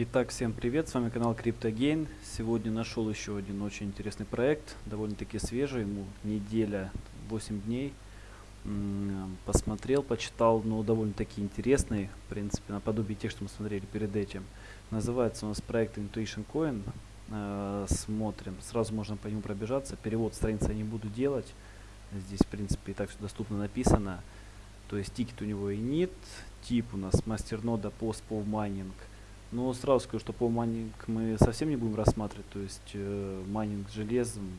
Итак, всем привет, с вами канал CryptoGain. Сегодня нашел еще один очень интересный проект, довольно-таки свежий, ему неделя, 8 дней. Посмотрел, почитал, но довольно-таки интересный, в принципе, наподобие тех, что мы смотрели перед этим. Называется у нас проект Intuition Coin. Э, смотрим, сразу можно по нему пробежаться. Перевод страницы я не буду делать. Здесь, в принципе, и так все доступно написано. То есть тикет у него и нет. Тип у нас мастернода PoW майнинг. Но сразу скажу, что PoW майнинг мы совсем не будем рассматривать. То есть э, майнинг железом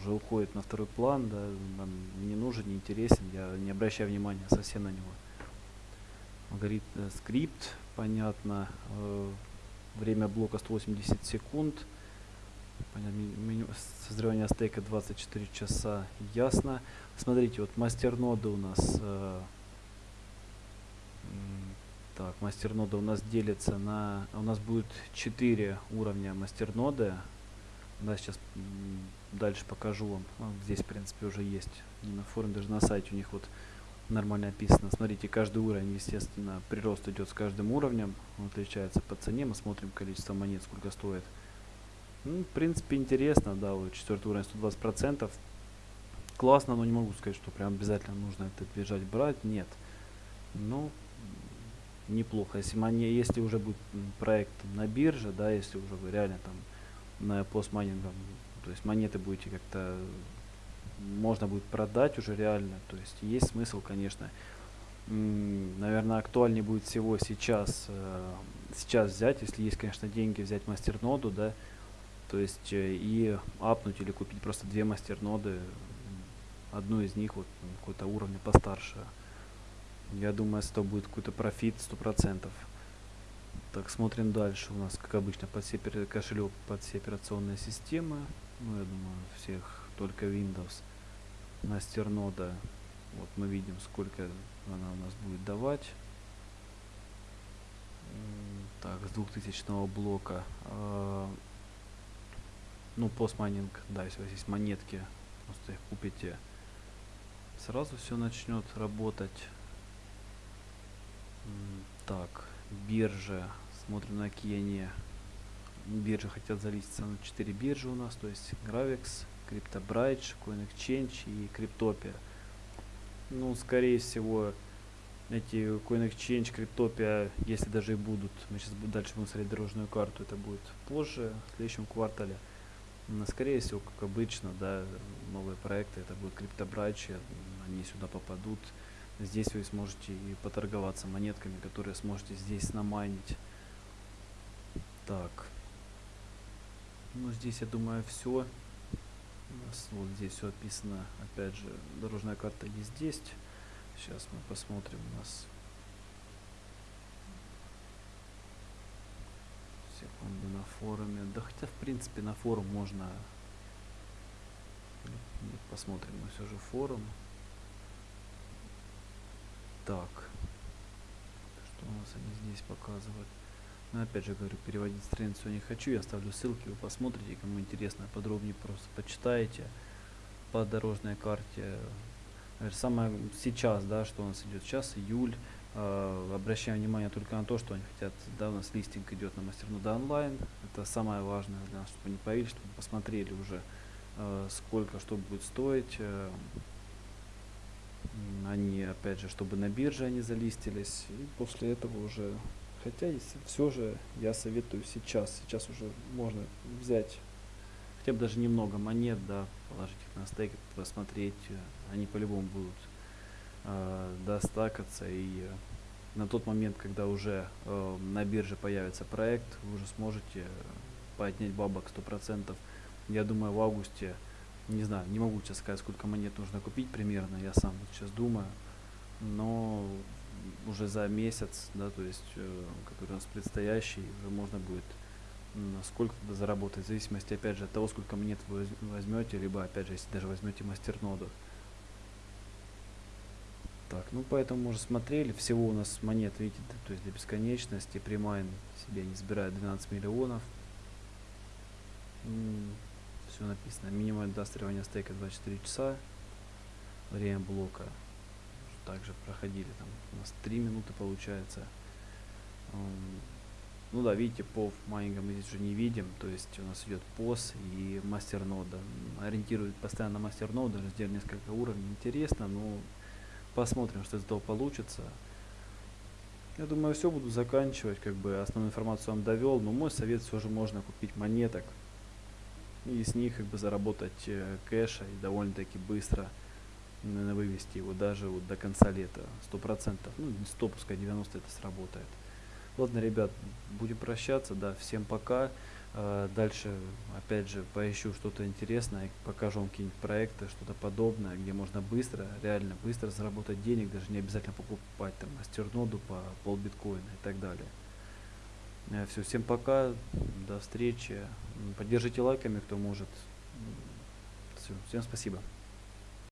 уже уходит на второй план. Да, нам не нужен, не интересен. Я не обращаю внимания совсем на него. Алгоритм, э, Scrypt, понятно. Э, время блока 180 секунд. Понятно, меню созревания стейка 24 часа. Ясно. Смотрите, вот мастер нода у нас э, так, мастер нода у нас делится на... У нас будет 4 уровня мастер ноды. Да, сейчас дальше покажу вам. Вот здесь, в принципе, уже есть. Не на форуме, даже на сайте у них вот нормально описано. Смотрите, каждый уровень, естественно, прирост идет с каждым уровнем. Он отличается по цене. Мы смотрим количество монет, сколько стоит. Ну, в принципе, интересно, да, вот четвертый уровень 120%. Классно, но не могу сказать, что прям обязательно нужно это бежать брать. Нет. Ну, неплохо. Если, мани, если уже будет проект на бирже, да, если уже вы реально там на постмайнингом, то есть монеты будете как-то можно будет продать уже реально. То есть есть смысл, конечно. Наверное, актуальнее будет всего сейчас, э, сейчас взять, если есть, конечно, деньги, взять мастерноду, да, то есть э, и апнуть или купить просто две мастерноды, одну из них вот какой-то уровня постарше. Я думаю, это будет какой-то профит сто процентов. Так, смотрим дальше. У нас, как обычно, под все кошелек под все операционные системы. Ну, я думаю, всех только Windows. Мастернода. Вот мы видим, сколько она у нас будет давать. Так, с 2000 блока. А, ну, постмайнинг, да, если у вас есть монетки, просто их купите, сразу все начнет работать. Так, биржа. Смотрим, на какие они биржи хотят залиститься. На 4 биржи у нас, то есть Gravix, CryptoBridge, CoinExchange и Cryptopia. Ну, скорее всего, эти CoinExchange, Cryptopia, если даже и будут, мы сейчас дальше будем смотреть дорожную карту, это будет позже, в следующем квартале. Но, скорее всего, как обычно, да, новые проекты, это будет CryptoBridge, они сюда попадут. Здесь вы сможете и поторговаться монетками, которые сможете здесь намайнить. Так. Ну, здесь, я думаю, все. Вот здесь все описано. Опять же, дорожная карта есть здесь. Сейчас мы посмотрим у нас. Секунду на форуме. Да хотя, в принципе, на форум можно... Посмотрим мы все же форум. Так. Что у нас они здесь показывают? Но опять же говорю, переводить страницу не хочу. Я оставлю ссылки, вы посмотрите, кому интересно, подробнее просто почитаете по дорожной карте. Самое сейчас, да, что у нас идет сейчас, июль. Э, обращаем внимание только на то, что они хотят, да, у нас листинг идет на мастернода онлайн. Это самое важное для нас, чтобы они появились, чтобы посмотрели уже, э, сколько что будет стоить. Э, они, опять же, чтобы на бирже они залистились. И после этого уже... Хотя все же я советую сейчас. Сейчас уже можно взять хотя бы даже немного монет, да, положить их на стейк, посмотреть. Они по-любому будут э, достакаться. И э, на тот момент, когда уже э, на бирже появится проект, вы уже сможете поднять бабок 100%. Я думаю, в августе не знаю, не могу сейчас сказать, сколько монет нужно купить примерно, я сам вот сейчас думаю, но уже за месяц, да, то есть, э, который у нас предстоящий, уже можно будет сколько-то заработать, в зависимости, опять же, от того, сколько монет вы возьмете, либо, опять же, если даже возьмете мастерноду. Так, ну поэтому мы уже смотрели, всего у нас монет, видите, то есть для бесконечности, примайн себе не забирает 12 миллионов все написано. Минимальное достреливание стейка 24 часа. Время блока также проходили. Там у нас 3 минуты получается. Ну да, видите, POV майнинга мы здесь уже не видим, то есть у нас идет POS и мастернода. Ориентирует постоянно на мастерноду, сделали несколько уровней, интересно, но посмотрим, что из этого получится. Я думаю, все буду заканчивать, как бы основную информацию вам довел, но мой совет все же можно купить монеток и с них как бы заработать э, кэша и довольно-таки быстро наверное, вывести его даже вот до конца лета, сто процентов, ну не 100, пускай 90 это сработает. Ладно, ребят, будем прощаться, да, всем пока. Э, дальше, опять же, поищу что-то интересное, покажу вам какие-нибудь проекты, что-то подобное, где можно быстро, реально быстро заработать денег, даже не обязательно покупать там мастерноду по пол биткоина и так далее. Э, Все, всем пока, до встречи. Поддержите лайками, кто может. Все, всем спасибо.